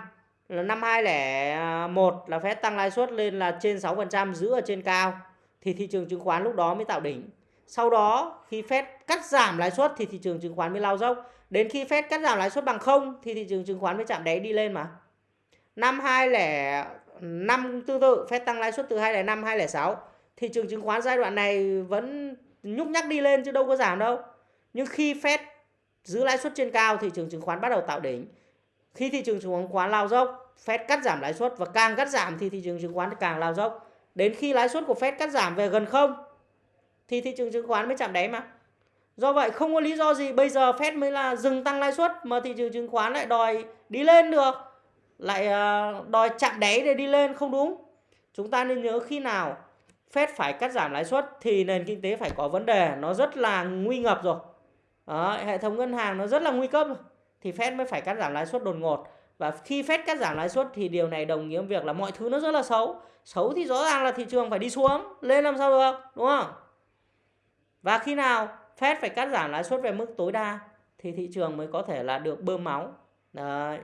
là năm 2001 là Fed tăng lãi suất lên là trên 6% giữ ở trên cao, thì thị trường chứng khoán lúc đó mới tạo đỉnh. Sau đó, khi Fed cắt giảm lãi suất thì thị trường chứng khoán mới lao dốc. Đến khi Fed cắt giảm lãi suất bằng không thì thị trường chứng khoán mới chạm đáy đi lên mà. Năm 2005 tương tự Fed tăng lãi suất từ 205 206. Thị trường chứng khoán giai đoạn này vẫn nhúc nhắc đi lên chứ đâu có giảm đâu. Nhưng khi Fed giữ lãi suất trên cao thị trường chứng khoán bắt đầu tạo đỉnh. Khi thị trường chứng khoán lao dốc, Fed cắt giảm lãi suất và càng cắt giảm thì thị trường chứng khoán càng lao dốc. Đến khi lãi suất của Fed cắt giảm về gần không thì thị trường chứng khoán mới chạm đáy mà. Do vậy không có lý do gì bây giờ Fed mới là dừng tăng lãi suất mà thị trường chứng khoán lại đòi đi lên được. Lại à, đòi chạm đáy để đi lên không đúng. Chúng ta nên nhớ khi nào Fed phải cắt giảm lãi suất thì nền kinh tế phải có vấn đề, nó rất là nguy ngập rồi. Đó, hệ thống ngân hàng nó rất là nguy cấp. Thì Fed mới phải cắt giảm lãi suất đột ngột. Và khi Fed cắt giảm lãi suất thì điều này đồng nghĩa với việc là mọi thứ nó rất là xấu. Xấu thì rõ ràng là thị trường phải đi xuống, lên làm sao được, đúng không? Và khi nào Fed phải cắt giảm lãi suất về mức tối đa thì thị trường mới có thể là được bơm máu. Đấy.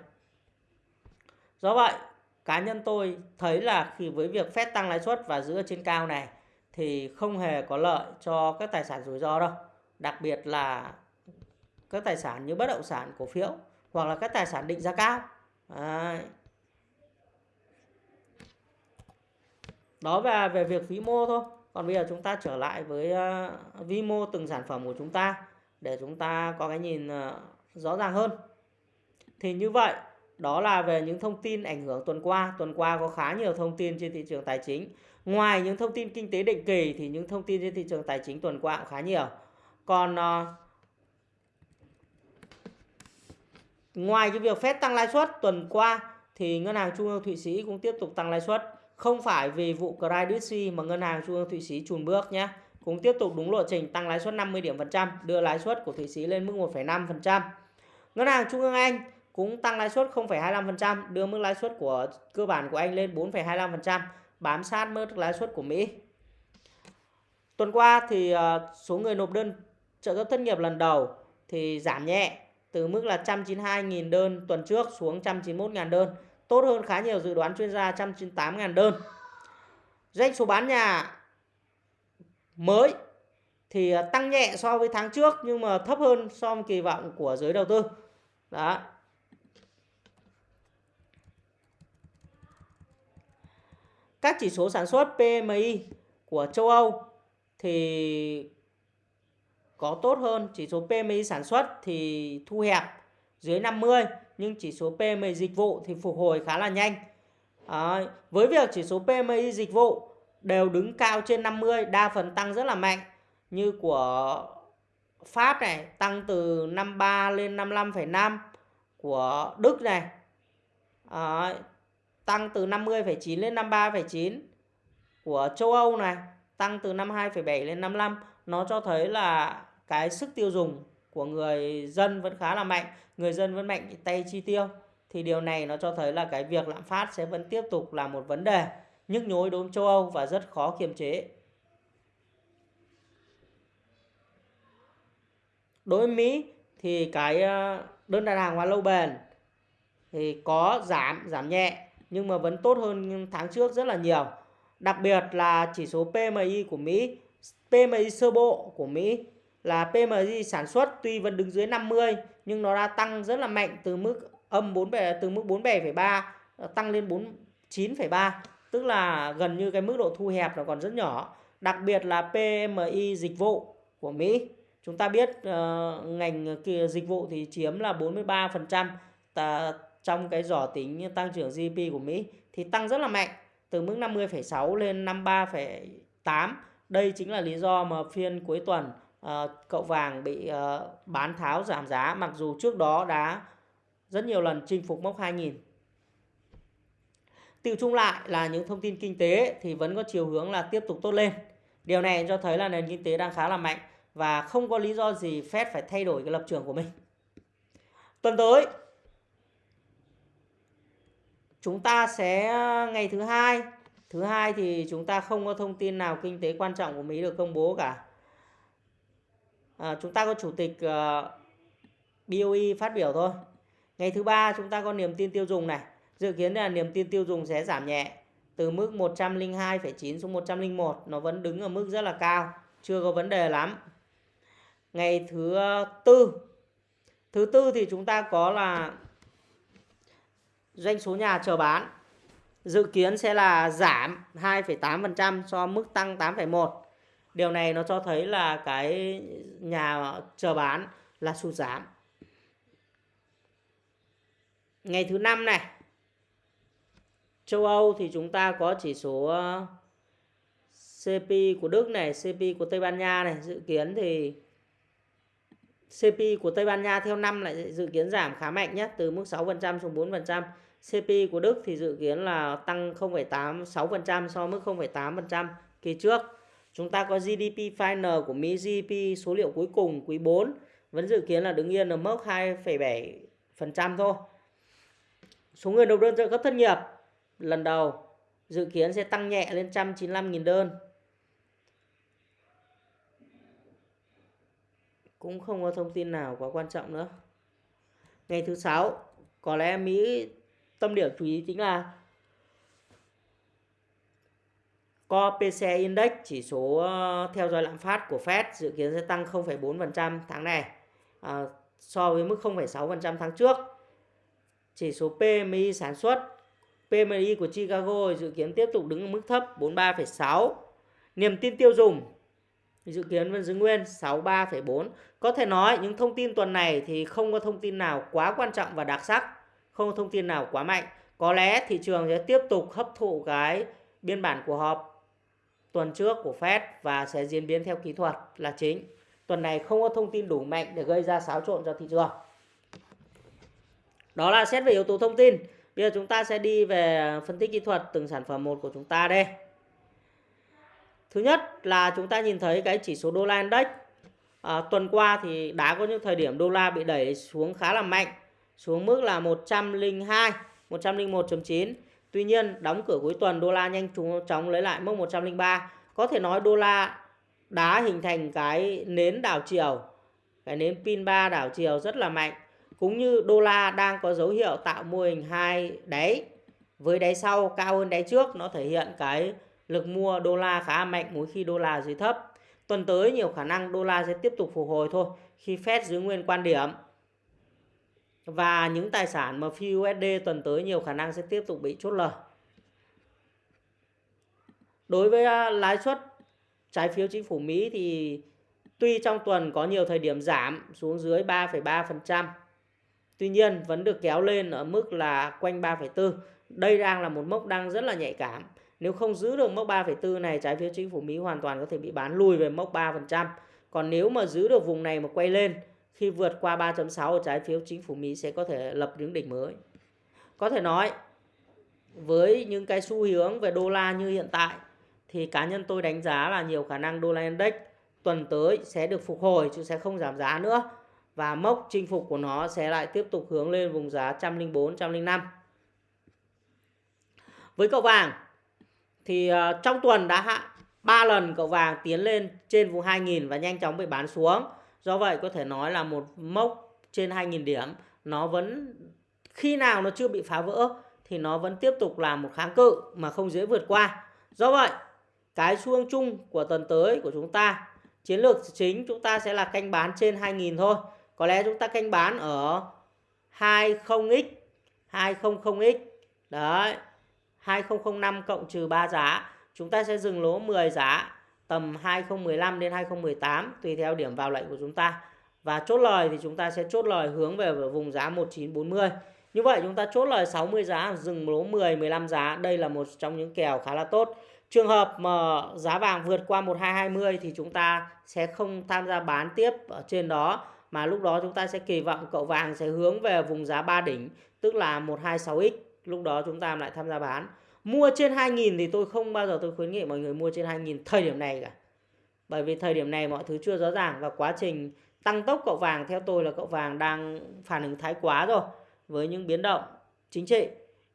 Do vậy, cá nhân tôi thấy là khi với việc Fed tăng lãi suất và giữ ở trên cao này thì không hề có lợi cho các tài sản rủi ro đâu. Đặc biệt là các tài sản như bất động sản, cổ phiếu hoặc là các tài sản định giá cao. Đấy. Đó về về việc vĩ mô thôi. Còn bây giờ chúng ta trở lại với ờ, uh, vi mô từng sản phẩm của chúng ta để chúng ta có cái nhìn uh, rõ ràng hơn. Thì như vậy, đó là về những thông tin ảnh hưởng tuần qua. Tuần qua có khá nhiều thông tin trên thị trường tài chính. Ngoài những thông tin kinh tế định kỳ thì những thông tin trên thị trường tài chính tuần qua cũng khá nhiều. Còn uh, ngoài cái việc phép tăng lãi suất tuần qua thì ngân hàng trung ương Thụy Sĩ cũng tiếp tục tăng lãi suất không phải vì vụ Credit Suisse mà ngân hàng trung ương Thụy Sĩ chùn bước nhé. Cũng tiếp tục đúng lộ trình tăng lãi suất 50 điểm phần trăm, đưa lãi suất của Thụy Sĩ lên mức 1,5%. Ngân hàng Trung ương Anh cũng tăng lãi suất 0,25%, đưa mức lãi suất của cơ bản của Anh lên 4,25%, bám sát mức lãi suất của Mỹ. Tuần qua thì ờ, số người nộp đơn trợ cấp thất nghiệp lần đầu thì giảm nhẹ từ mức là 192.000 đơn tuần trước xuống 191.000 đơn tốt hơn khá nhiều dự đoán chuyên gia 198.000 đơn. Doanh số bán nhà mới thì à, tăng nhẹ so với tháng trước nhưng mà thấp hơn so với kỳ vọng của giới đầu tư. Đó. Các chỉ số sản xuất PMI của châu Âu thì có tốt hơn, chỉ số PMI sản xuất thì thu hẹp dưới 50 nhưng chỉ số PMI dịch vụ thì phục hồi khá là nhanh. À, với việc chỉ số PMI dịch vụ đều đứng cao trên 50, đa phần tăng rất là mạnh. Như của Pháp này tăng từ 53 lên 55,5 của Đức này à, tăng từ 50,9 lên 53,9 của châu Âu này tăng từ 52,7 lên 55 nó cho thấy là cái sức tiêu dùng của người dân vẫn khá là mạnh người dân vẫn mạnh tay chi tiêu thì điều này nó cho thấy là cái việc lạm phát sẽ vẫn tiếp tục là một vấn đề nhức nhối đối với châu Âu và rất khó kiềm chế. Đối với Mỹ thì cái ờ, đơn đặt hàng hóa lâu bền thì có giảm, giảm nhẹ nhưng mà vẫn tốt hơn tháng trước rất là nhiều. Đặc biệt là chỉ số PMI của Mỹ, PMI sơ bộ của Mỹ là PMI sản xuất tuy vẫn đứng dưới 50 nhưng nó đã tăng rất là mạnh từ mức âm 4 từ mức 47,3 ờ, tăng lên 49,3 tức là gần như cái mức độ thu hẹp nó còn rất nhỏ. Đặc biệt là PMI dịch vụ của Mỹ. Chúng ta biết uh, ngành dịch vụ thì chiếm là 43% ta, trong cái giỏ tính tăng trưởng GDP của Mỹ thì tăng rất là mạnh từ mức 50,6 lên 53,8 đây chính là lý do mà phiên cuối tuần Ờ, cậu vàng bị uh, bán tháo giảm giá mặc dù trước đó đã rất nhiều lần chinh phục mốc 2000. Tiêu chung lại là những thông tin kinh tế thì vẫn có chiều hướng là tiếp tục tốt lên. Điều này cho thấy là nền kinh tế đang khá là mạnh và không có lý do gì Fed phải thay đổi cái lập trường của mình. Tuần tới chúng ta sẽ ngày thứ hai thứ hai thì chúng ta không có thông tin nào kinh tế quan trọng của Mỹ được công bố cả à, chúng ta có chủ tịch ờ, uh, BOE phát biểu thôi ngày thứ ba chúng ta có niềm tin tiêu dùng này dự kiến là niềm tin tiêu dùng sẽ giảm nhẹ từ mức 102,9 xuống 101 nó vẫn đứng ở mức rất là cao chưa có vấn đề lắm ngày thứ tư Thứ tư thì chúng ta có là doanh số nhà chờ bán. Dự kiến sẽ là giảm 2,8% so mức tăng 8,1. Điều này nó cho thấy là cái nhà chờ bán là sụt giảm. Ngày thứ năm này, châu Âu thì chúng ta có chỉ số ờ, CP của Đức này, CP của Tây Ban Nha này, dự kiến thì CP của Tây Ban Nha theo năm lại dự kiến giảm khá mạnh nhất từ mức 6% xuống 4%. CP của Đức thì dự kiến là tăng 0,86% so với mức 0,8% kỳ trước. Chúng ta có GDP final của Mỹ GDP số liệu cuối cùng quý 4 vẫn dự kiến là đứng yên ở mức 2,7% thôi. Số người nộp đơn trợ cấp thất nghiệp lần đầu dự kiến sẽ tăng nhẹ lên 195.000 đơn. Cũng không có thông tin nào quá quan trọng nữa. Ngày thứ sáu có lẽ Mỹ tâm điểm chú ý chính là Core PCE Index chỉ số ờ, theo dõi lạm phát của Fed dự kiến sẽ tăng 0,4% tháng này à, so với mức 0,6% tháng trước. Chỉ số PMI sản xuất PMI của Chicago dự kiến tiếp tục đứng ở mức thấp 43,6. Niềm tin tiêu dùng dự kiến vẫn giữ nguyên 63,4. Có thể nói những thông tin tuần này thì không có thông tin nào quá quan trọng và đặc sắc, không có thông tin nào quá mạnh. Có lẽ thị trường sẽ tiếp tục hấp thụ cái biên bản của họp tuần trước của Fed và sẽ diễn biến theo kỹ thuật là chính. Tuần này không có thông tin đủ mạnh để gây ra xáo trộn cho thị trường. Đó là xét về yếu tố thông tin. Bây giờ chúng ta sẽ đi về phân tích kỹ thuật từng sản phẩm một của chúng ta đây. Thứ nhất là chúng ta nhìn thấy cái chỉ số đô la index à, tuần qua thì đã có những thời điểm đô la bị đẩy xuống khá là mạnh xuống mức là 102 101.9 Tuy nhiên, đóng cửa cuối tuần, đô la nhanh chóng lấy lại mốc 103 có thể nói đô la đã hình thành cái nến đảo chiều, cái nến pin 3 đảo chiều rất là mạnh. Cũng như đô la đang có dấu hiệu tạo mô hình hai đáy. Với đáy sau cao hơn đáy trước, nó thể hiện cái lực mua đô la khá mạnh mỗi khi đô la dưới thấp. Tuần tới, nhiều khả năng đô la sẽ tiếp tục phục hồi thôi, khi Fed giữ nguyên quan điểm và những tài sản mà phi USD tuần tới nhiều khả năng sẽ tiếp tục bị chốt lời đối với à, lãi suất trái phiếu chính phủ Mỹ thì tuy trong tuần có nhiều thời điểm giảm xuống dưới 3,3% Tuy nhiên vẫn được kéo lên ở mức là quanh 3,4. Đây đang là một mốc đang rất là nhạy cảm. Nếu không giữ được mốc 3,4 này, trái phiếu chính phủ Mỹ hoàn toàn có thể bị bán lùi về mốc 3%. Còn nếu mà giữ được vùng này mà quay lên, khi vượt qua 3.6 trái phiếu chính phủ Mỹ sẽ có thể lập những đỉnh mới. Có thể nói, với những cái xu hướng về đô la như hiện tại, thì cá nhân tôi đánh giá là nhiều khả năng đô la index tuần tới sẽ được phục hồi chứ sẽ không giảm giá nữa và mốc chinh phục của nó sẽ lại tiếp tục hướng lên vùng giá 104 105. Với cậu vàng thì ờ, trong tuần đã hạ 3 lần cậu vàng tiến lên trên vùng 2000 và nhanh chóng bị bán xuống. Do vậy có thể nói là một mốc trên 2.000 điểm nó vẫn khi nào nó chưa bị phá vỡ thì nó vẫn tiếp tục là một kháng cự mà không dễ vượt qua. Do vậy, cái xu chung của tuần tới của chúng ta, chiến lược chính chúng ta sẽ là canh bán trên 2.000 thôi có lẽ chúng ta canh bán ở 20x 200x đấy 2005 cộng trừ 3 giá chúng ta sẽ dừng lỗ 10 giá tầm 2015 đến 2018 tùy theo điểm vào lệnh của chúng ta. Và chốt lời thì chúng ta sẽ chốt lời hướng về vùng giá 1940 như vậy chúng ta chốt lời 60 giá, dừng lỗ 10 15 giá. Đây là một trong những kèo khá là tốt. Trường hợp mà giá vàng vượt qua 1220 thì chúng ta sẽ không tham gia bán tiếp ở trên đó, mà lúc đó chúng ta sẽ kỳ vọng cậu vàng sẽ hướng về vùng giá 3 đỉnh, tức là 126x lúc đó chúng ta lại tham gia bán mua trên 2000 thì tôi không bao giờ tôi khuyến nghị mọi người mua trên 2000 thời điểm này cả. Bởi vì thời điểm này mọi thứ chưa rõ ràng và quá trình tăng tốc cậu vàng, theo tôi là cậu vàng đang phản ứng thái quá rồi, với những biến động chính trị.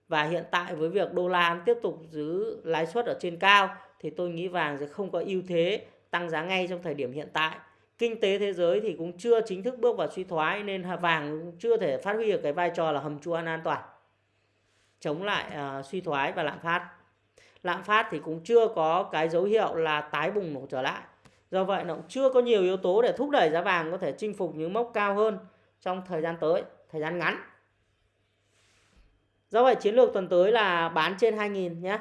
Và hiện tại với việc đô la tiếp tục giữ lãi suất ở trên cao, thì tôi nghĩ vàng sẽ không có ưu thế tăng giá ngay trong thời điểm hiện tại. Kinh tế thế giới thì cũng chưa chính thức bước vào suy thoái, nên vàng cũng chưa thể phát huy được cái vai trò là hầm chui an toàn chống lại uh, suy thoái và lạm phát lạm phát thì cũng chưa có cái dấu hiệu là tái bùng nổ trở lại do vậy nó cũng chưa có nhiều yếu tố để thúc đẩy giá vàng có thể chinh phục những mốc cao hơn trong thời gian tới, thời gian ngắn. Do vậy chiến lược tuần tới là bán trên 2000 nhé.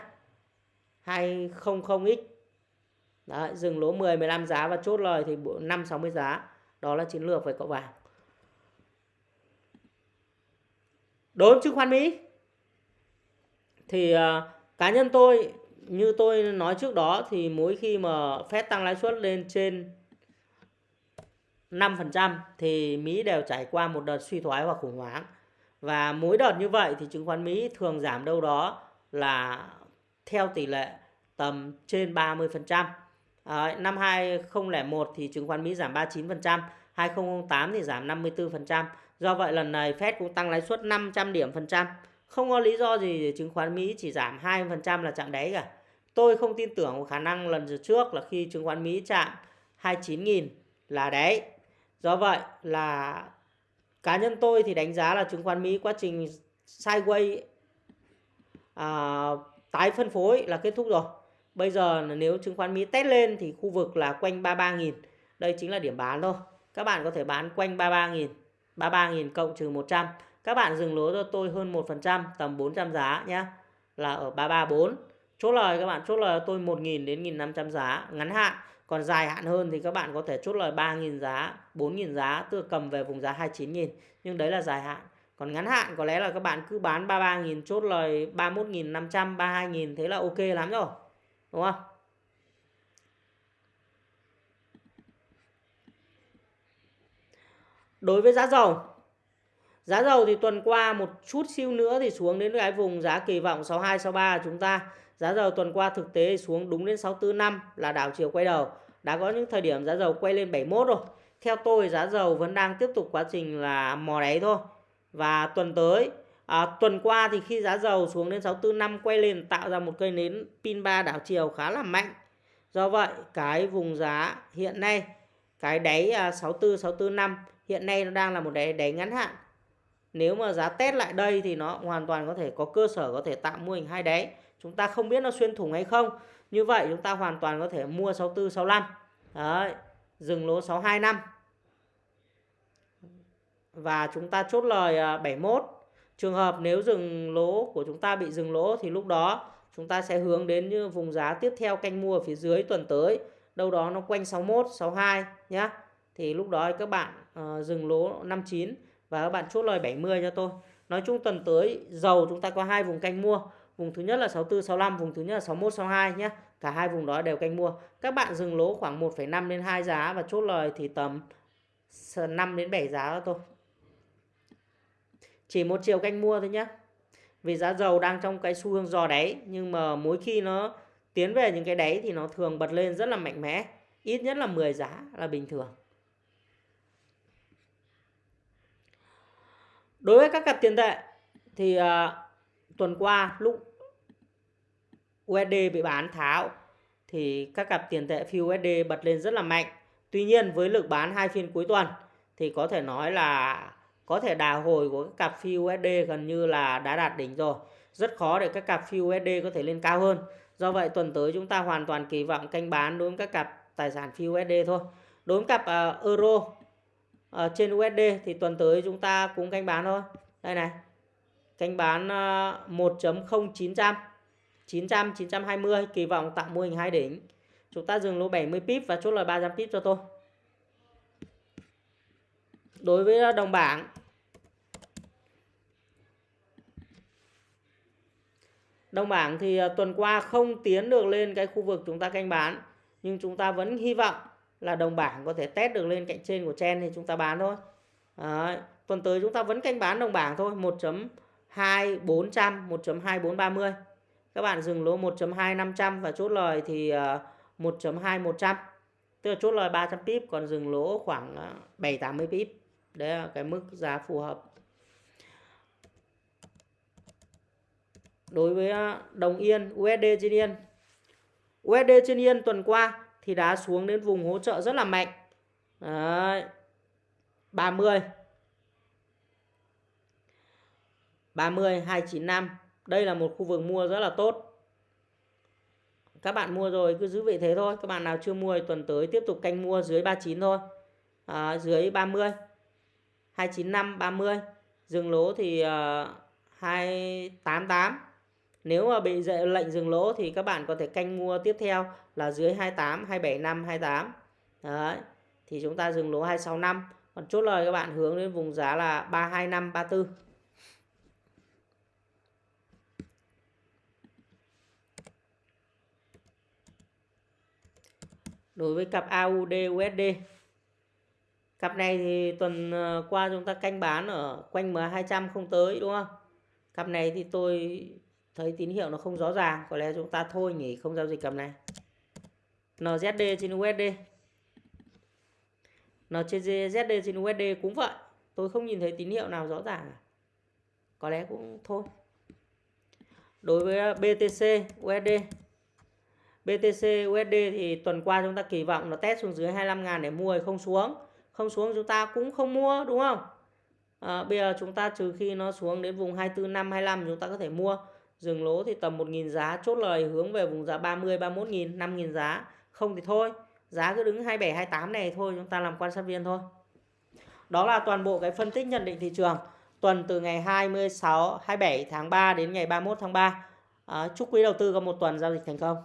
200x. Đấy, dừng lỗ 10 15 giá và chốt lời thì 5 60 giá. Đó là chiến lược về cậu vàng. Đối với chứng khoán Mỹ thì uh, cá nhân tôi như tôi nói trước đó thì mỗi khi mà Fed tăng lãi suất lên trên 5% thì Mỹ đều trải qua một đợt suy thoái và khủng hoảng. Và mỗi đợt như vậy thì chứng khoán Mỹ thường giảm đâu đó là theo tỷ lệ tầm trên 30%. À, năm 2001 thì chứng khoán Mỹ giảm 39%, 2008 thì giảm 54%. Do vậy lần này Fed cũng tăng lãi suất 500 điểm phần trăm. Không có lý do gì để chứng khoán Mỹ chỉ giảm 2% là chạm đáy cả. Tôi không tin tưởng vào khả năng lần trước là khi chứng khoán Mỹ chạm 29.000 là đáy. Do vậy là cá nhân tôi thì đánh giá là chứng khoán Mỹ quá trình sideways à, tái phân phối là kết thúc rồi. Bây giờ nếu chứng khoán Mỹ test lên thì khu vực là quanh 33.000. Đây chính là điểm bán thôi. Các bạn có thể bán quanh 33.000. 33.000 cộng trừ 100. Các bạn dừng lỗ cho tôi hơn 1% tầm 400 giá nhé. Là ở 334. Chốt lời các bạn chốt lời tôi 1.000 đến 1.500 giá ngắn hạn. Còn dài hạn hơn thì các bạn có thể chốt lời 3.000 giá, 4.000 giá, tự cầm về vùng giá 29.000. Nhưng đấy là dài hạn. Còn ngắn hạn có lẽ là các bạn cứ bán 33.000 chốt lời 31.500, 32.000 thế là ok lắm rồi. Đúng không? Đối với giá dầu Giá dầu thì tuần qua một chút siêu nữa thì xuống đến cái vùng giá kỳ vọng 62 63 chúng ta. Giá dầu tuần qua thực tế xuống đúng đến 645 là đảo chiều quay đầu. Đã có những thời điểm giá dầu quay lên 71 rồi. Theo tôi giá dầu vẫn đang tiếp tục quá trình là mò đáy thôi. Và tuần tới à, tuần qua thì khi giá dầu xuống đến 645 quay lên tạo ra một cây nến pin 3 đảo chiều khá là mạnh. Do vậy cái vùng giá hiện nay cái đáy à, 64 645 hiện nay nó đang là một đáy đáy ngắn hạn nếu mà giá test lại đây thì nó hoàn toàn có thể có cơ sở có thể tạo mô hình hai đáy chúng ta không biết nó xuyên thủng hay không. Như vậy chúng ta hoàn toàn có thể mua 64 65 đấy dừng lỗ 62 năm. Và chúng ta chốt lời à, 71 trường hợp nếu dừng lỗ của chúng ta bị dừng lỗ thì lúc đó chúng ta sẽ hướng đến như vùng giá tiếp theo canh mua ở phía dưới tuần tới. Đâu đó nó quanh 61 62 nhé thì lúc đó các bạn uh, dừng lỗ 59 và các bạn chốt lời 70 cho tôi. Nói chung tuần tới dầu chúng ta có hai vùng canh mua. Vùng thứ nhất là 64 65, vùng thứ nhất là 61 62 nhé. Cả hai vùng đó đều canh mua. Các bạn dừng lỗ khoảng 1,5 đến 2 giá và chốt lời thì tầm 5 đến 7 giá cho tôi. Chỉ một chiều canh mua thôi nhé. Vì giá dầu đang trong cái xu hướng dò đáy nhưng mà mỗi khi nó tiến về những cái đáy thì nó thường bật lên rất là mạnh mẽ. Ít nhất là 10 giá là bình thường. Đối với các cặp tiền tệ thì uh, tuần qua lúc USD bị bán tháo thì các cặp tiền tệ phi USD bật lên rất là mạnh. Tuy nhiên với lực bán hai phiên cuối tuần thì có thể nói là có thể đà hồi của các cặp phi USD gần như là đã đạt đỉnh rồi. Rất khó để các cặp phi USD có thể lên cao hơn. Do vậy tuần tới chúng ta hoàn toàn kỳ vọng canh bán đối với các cặp tài sản phi USD thôi. Đối với cặp uh, euro ở trên USD thì tuần tới chúng ta cũng canh bán thôi. Đây này, canh bán 1.0900 900 920 kỳ vọng tạo mô hình hai đỉnh. Chúng ta dừng lỗ 70 pip và chốt lời 300 pip cho tôi. Đối với ờ, đồng bảng đồng bảng thì ờ, tuần qua không tiến được lên cái khu vực chúng ta canh bán, nhưng chúng ta vẫn hy vọng là đồng bảng có thể test được lên cạnh trên của chen thì chúng ta bán thôi. Đấy. tuần tới chúng ta vẫn canh bán đồng bảng thôi 1.2400 1.2430 các bạn dừng lỗ 1.2500 và chốt lời thì ờ, 1.2100 tức là chốt lời 300 pip, còn dừng lỗ khoảng ờ, 780 pip. Đấy là cái mức giá phù hợp. Đối với ờ, đồng yên USD trên yên. USD trên yên tuần qua thì đá xuống đến vùng hỗ trợ rất là mạnh. Đấy. 30 30 295 đây là một khu vực mua rất là tốt. Các bạn mua rồi cứ giữ vị thế thôi. Các bạn nào chưa mua thì tuần tới tiếp tục canh mua dưới 39 thôi. À, dưới 30 295 30 dừng lỗ thì ờ, uh, 288 nếu mà bị lệnh dừng lỗ thì các bạn có thể canh mua tiếp theo là dưới 28 275 28 đấy, thì chúng ta dừng lỗ 265 còn chốt lời các bạn hướng đến vùng giá là 325 34 đối với cặp AUD USD cặp này thì tuần ờ, qua chúng ta canh bán ở quanh M200 không tới, đúng không? Cặp này thì tôi thấy tín hiệu nó không rõ ràng có lẽ chúng ta thôi nghỉ không giao dịch cặp này. NZD trên USD NZD trên USD cũng vậy tôi không nhìn thấy tín hiệu nào rõ ràng có lẽ cũng thôi. Đối với à, BTC USD BTC USD thì tuần qua chúng ta kỳ vọng nó test xuống dưới 25 ngàn để mua không xuống. Không xuống chúng ta cũng không mua đúng không? À, bây giờ chúng ta trừ khi nó xuống đến vùng 24 5 25 chúng ta có thể mua dừng lỗ thì tầm 1.000 giá chốt lời hướng về vùng giá 30 31.000 5.000 giá. Không thì thôi giá cứ đứng 27 28 này thôi chúng ta làm quan sát viên thôi. Đó là toàn bộ cái phân tích nhận định thị trường. Tuần từ ngày 26 27 tháng 3 đến ngày 31 tháng 3 à, chúc quý đầu tư có một tuần giao dịch thành công.